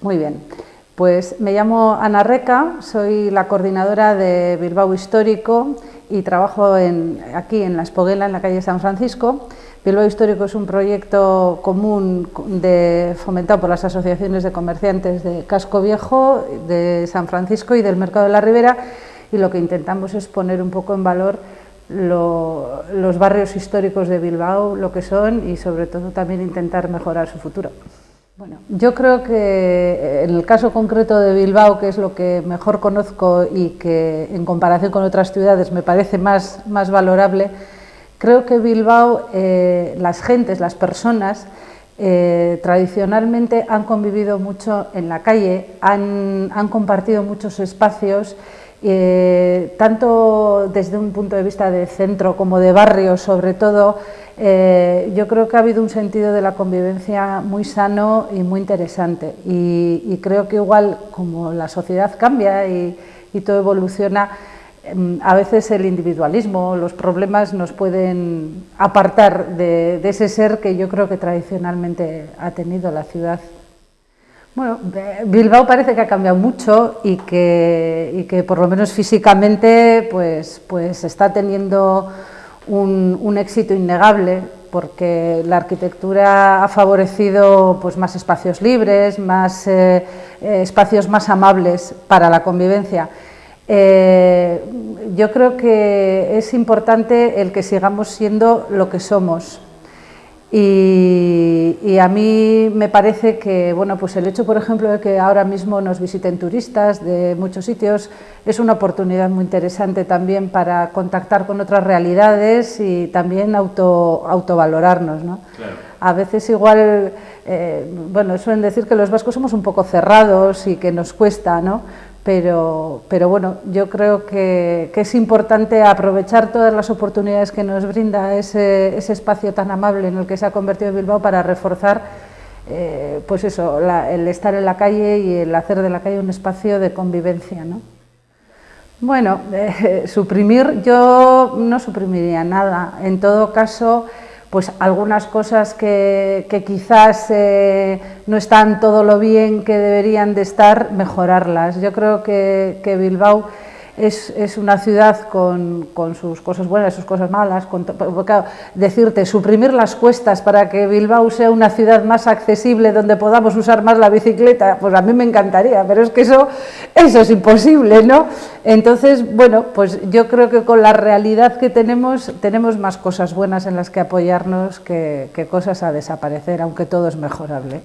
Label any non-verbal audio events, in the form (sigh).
Muy bien. Pues me llamo Ana Reca, soy la coordinadora de Bilbao Histórico y trabajo aquí en La Espoguela, en la calle San Francisco. Bilbao Histórico es un proyecto común de, fomentado por las asociaciones de comerciantes de Casco Viejo, de San Francisco y del Mercado de la Ribera y lo que intentamos es poner un poco en valor los barrios históricos de Bilbao, lo que son y sobre todo también intentar mejorar su futuro. Bueno, yo creo que en el caso concreto de Bilbao, que es lo que mejor conozco y que en comparación con otras ciudades me parece más, más valorable, creo que Bilbao, eh, las gentes, las personas, eh, tradicionalmente han convivido mucho en la calle, han, compartido muchos espacios, eh, tanto desde un punto de vista de centro como de barrio sobre todo, eh, yo creo que ha habido un sentido de la convivencia muy sano y muy interesante. Y, creo que igual como la sociedad cambia y, todo evoluciona, a veces el individualismo, los problemas nos pueden apartar de, ese ser que yo creo que tradicionalmente ha tenido la ciudad. Bueno, Bilbao parece que ha cambiado mucho y que, que por lo menos físicamente pues, pues está teniendo un, éxito innegable porque la arquitectura ha favorecido pues, más espacios libres, más eh, eh, espacios más amables para la convivencia. Eh, yo creo que es importante el que sigamos siendo lo que somos, y, a mí me parece que bueno, pues el hecho, por ejemplo, de que ahora mismo nos visiten turistas de muchos sitios es una oportunidad muy interesante también para contactar con otras realidades y también auto, autovalorarnos. ¿no? A veces igual, eh, bueno, suelen decir que los vascos somos un poco cerrados y que nos cuesta, ¿no? Pero, pero bueno, yo creo que, es importante aprovechar todas las oportunidades que nos brinda ese, espacio tan amable en el que se ha convertido Bilbao para reforzar eh, pues eso, el estar en la calle y el hacer de la calle un espacio de convivencia. ¿no? Bueno, (laughs) eh, suprimir, yo no suprimiría nada, en todo caso pues algunas cosas que, quizás eh, no están todo lo bien que deberían de estar, mejorarlas. Yo creo que, que Bilbao es, una ciudad con, sus cosas buenas, sus cosas malas, decirte, suprimir las cuestas para que Bilbao sea una ciudad más accesible, donde podamos usar más la bicicleta, pues a mí me encantaría, pero es que eso, eso es imposible, ¿no? Entonces, bueno, pues yo creo que con la realidad que tenemos, tenemos más cosas buenas en las que apoyarnos que, que cosas a desaparecer, aunque todo es mejorable.